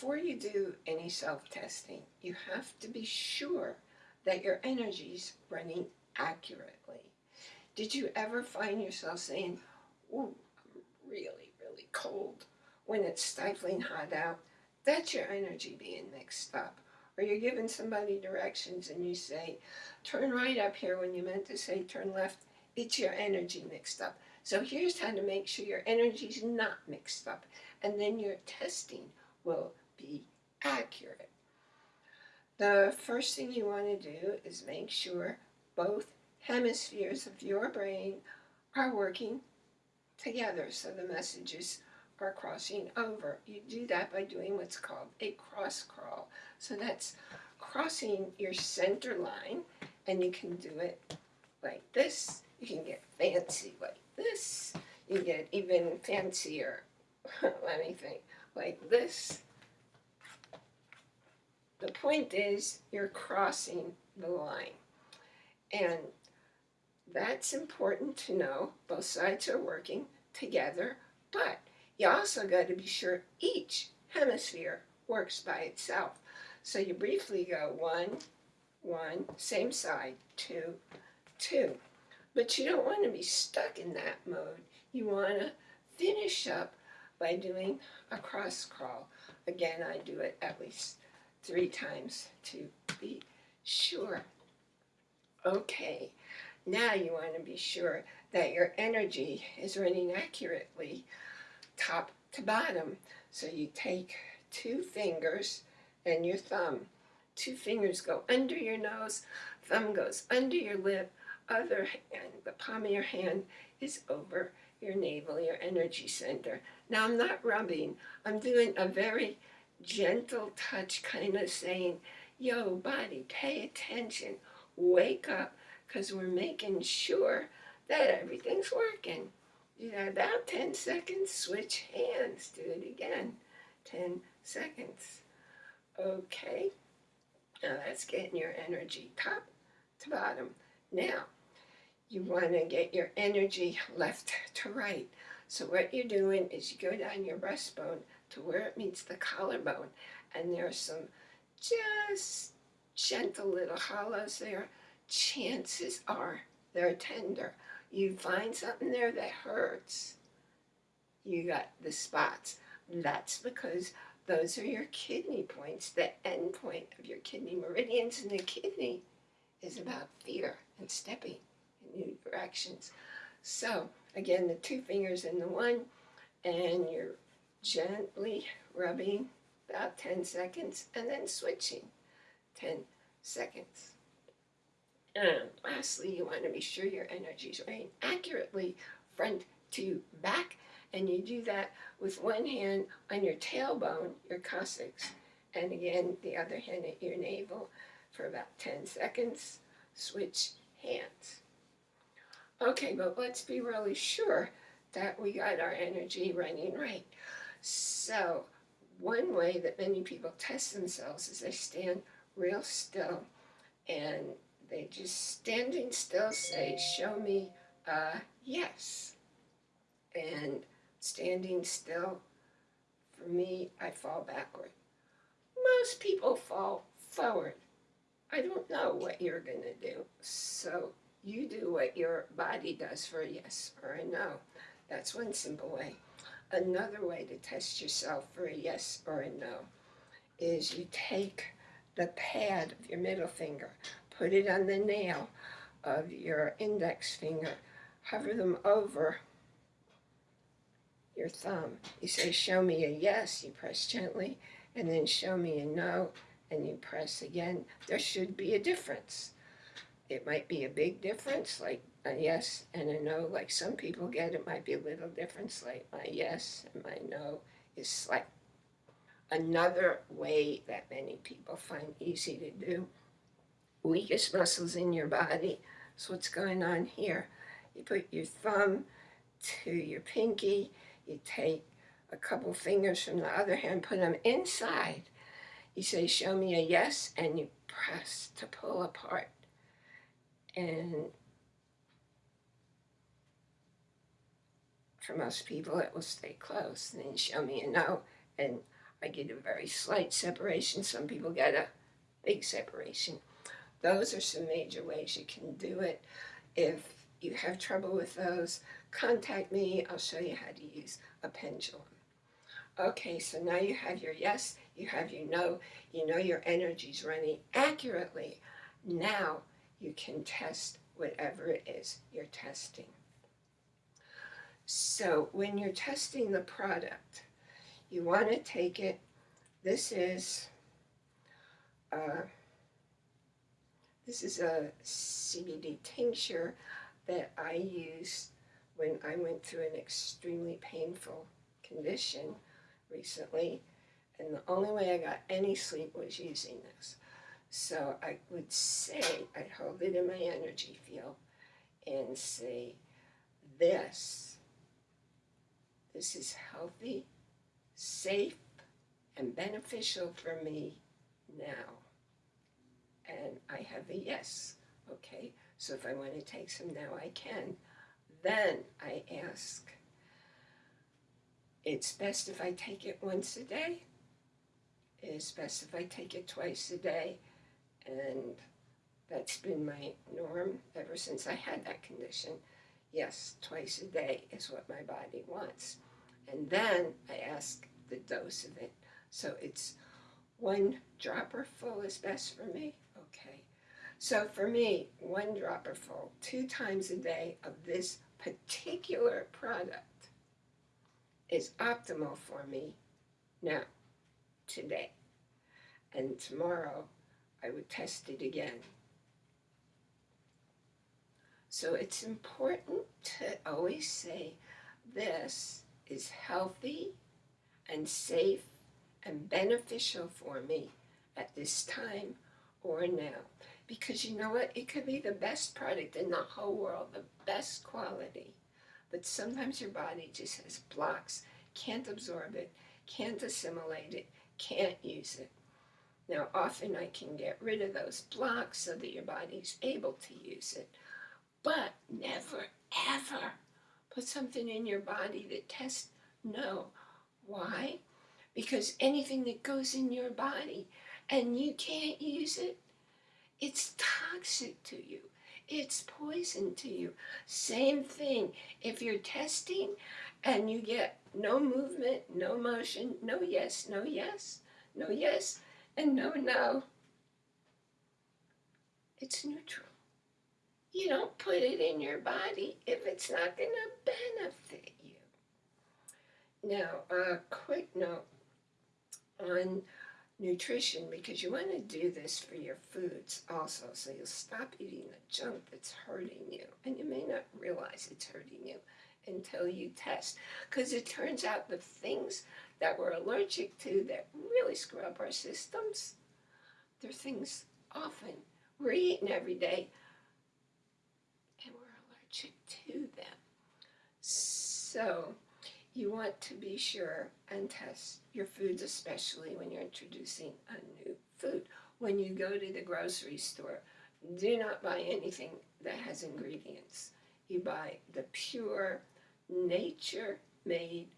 before you do any self-testing, you have to be sure that your energy's running accurately. Did you ever find yourself saying, ooh, I'm really, really cold when it's stifling hot out? That's your energy being mixed up. Or you're giving somebody directions and you say, turn right up here when you meant to say turn left. It's your energy mixed up. So here's how to make sure your energy's not mixed up. And then your testing will be accurate. The first thing you want to do is make sure both hemispheres of your brain are working together so the messages are crossing over. You do that by doing what's called a cross crawl. So that's crossing your center line and you can do it like this. You can get fancy like this. You get even fancier, let me think, like this. The point is you're crossing the line. And that's important to know. Both sides are working together, but you also got to be sure each hemisphere works by itself. So you briefly go one, one, same side, two, two. But you don't want to be stuck in that mode. You want to finish up by doing a cross crawl. Again, I do it at least three times to be sure. Okay, now you want to be sure that your energy is running accurately top to bottom. So you take two fingers and your thumb. Two fingers go under your nose, thumb goes under your lip, other hand, the palm of your hand is over your navel, your energy center. Now I'm not rubbing, I'm doing a very gentle touch, kind of saying, yo, body, pay attention, wake up, because we're making sure that everything's working. You that about 10 seconds, switch hands, do it again, 10 seconds. Okay, now that's getting your energy top to bottom. Now, you want to get your energy left to right. So what you're doing is you go down your breastbone to where it meets the collarbone, and there are some just gentle little hollows there. Chances are they're tender. You find something there that hurts, you got the spots. That's because those are your kidney points, the end point of your kidney meridians, and the kidney is about fear and stepping in new directions. So, again, the two fingers in the one, and you're gently rubbing about 10 seconds, and then switching 10 seconds. And lastly, you want to be sure your energy is running accurately front to back, and you do that with one hand on your tailbone, your coccyx, and again, the other hand at your navel for about 10 seconds. Switch hands. Okay, but let's be really sure that we got our energy running right. So, one way that many people test themselves is they stand real still and they just standing still say, show me a yes. And standing still, for me, I fall backward. Most people fall forward. I don't know what you're going to do. So you do what your body does for a yes or a no. That's one simple way. Another way to test yourself for a yes or a no is you take the pad of your middle finger, put it on the nail of your index finger, hover them over your thumb. You say, show me a yes, you press gently, and then show me a no, and you press again. There should be a difference. It might be a big difference, like a yes and a no, like some people get. It might be a little difference, like my yes and my no is like Another way that many people find easy to do, weakest muscles in your body. So what's going on here? You put your thumb to your pinky, you take a couple fingers from the other hand, put them inside. You say, show me a yes, and you press to pull apart. And for most people, it will stay close. And then show me a no, and I get a very slight separation. Some people get a big separation. Those are some major ways you can do it. If you have trouble with those, contact me. I'll show you how to use a pendulum. Okay, so now you have your yes, you have your no, you know your energy's running accurately. Now you can test whatever it is you're testing. So when you're testing the product, you want to take it, this is, uh, this is a CBD tincture that I used when I went through an extremely painful condition recently, and the only way I got any sleep was using this. So I would say, I'd hold it in my energy field and say, this, this is healthy, safe, and beneficial for me now. And I have a yes, okay? So if I want to take some now, I can. Then I ask, it's best if I take it once a day. It's best if I take it twice a day. And that's been my norm ever since I had that condition. Yes, twice a day is what my body wants. And then I ask the dose of it. So it's one dropper full is best for me. Okay. So for me, one dropper full, two times a day of this particular product is optimal for me now, today. And tomorrow I would test it again. So it's important to always say this is healthy and safe and beneficial for me at this time or now. Because you know what? It could be the best product in the whole world, the best quality. But sometimes your body just has blocks, can't absorb it, can't assimilate it, can't use it. Now, often I can get rid of those blocks so that your body's able to use it. But never, ever put something in your body that tests no. Why? Because anything that goes in your body and you can't use it, it's toxic to you. It's poison to you. Same thing. If you're testing and you get no movement, no motion, no yes, no yes, no yes, and no no, it's neutral. You don't put it in your body if it's not going to benefit you. Now, a quick note on nutrition because you want to do this for your foods also so you'll stop eating the junk that's hurting you and you may not realize it's hurting you until you test because it turns out the things that we're allergic to that really screw up our systems they're things often we're eating every day and we're allergic to them so you want to be sure and test your foods, especially when you're introducing a new food. When you go to the grocery store, do not buy anything that has ingredients. You buy the pure, nature-made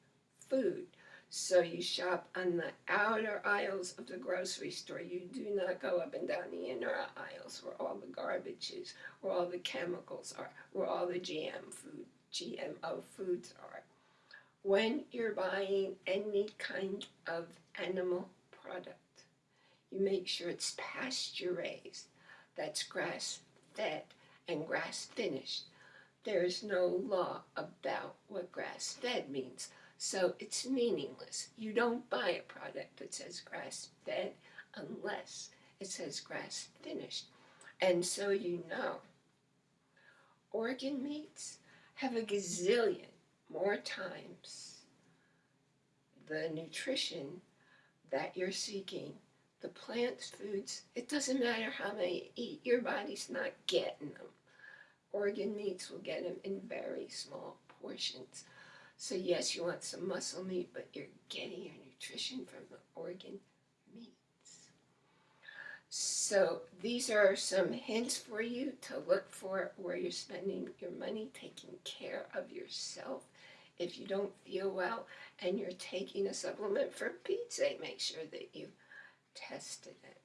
food. So you shop on the outer aisles of the grocery store. You do not go up and down the inner aisles where all the garbage is, where all the chemicals are, where all the GM food, GMO foods are when you're buying any kind of animal product, you make sure it's pasture raised, that's grass fed and grass finished. There's no law about what grass fed means, so it's meaningless. You don't buy a product that says grass fed unless it says grass finished. And so you know, organ meats have a gazillion more times the nutrition that you're seeking. The plant foods, it doesn't matter how many you eat, your body's not getting them. Organ meats will get them in very small portions. So yes, you want some muscle meat, but you're getting your nutrition from the organ meats. So these are some hints for you to look for where you're spending your money, taking care of yourself if you don't feel well and you're taking a supplement for Pete's make sure that you've tested it.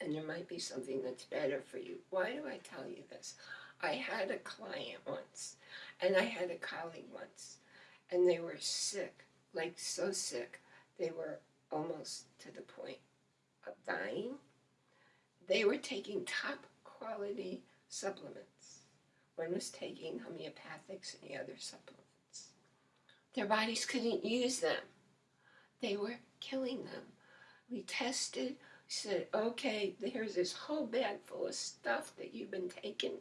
And there might be something that's better for you. Why do I tell you this? I had a client once, and I had a colleague once, and they were sick, like so sick, they were almost to the point of dying. They were taking top quality supplements. One was taking homeopathics and the other supplements. Their bodies couldn't use them. They were killing them. We tested, said, okay, here's this whole bag full of stuff that you've been taking.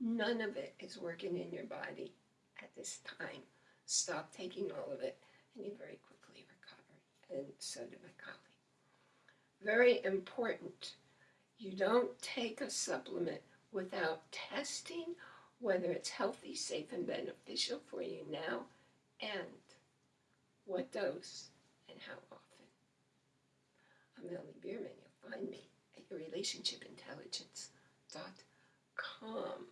None of it is working in your body at this time. Stop taking all of it. And you very quickly recover. And so did my colleague. Very important. You don't take a supplement without testing whether it's healthy, safe, and beneficial for you now and what dose and how often. I'm Melanie Bierman. You'll find me at yourrelationshipintelligence.com.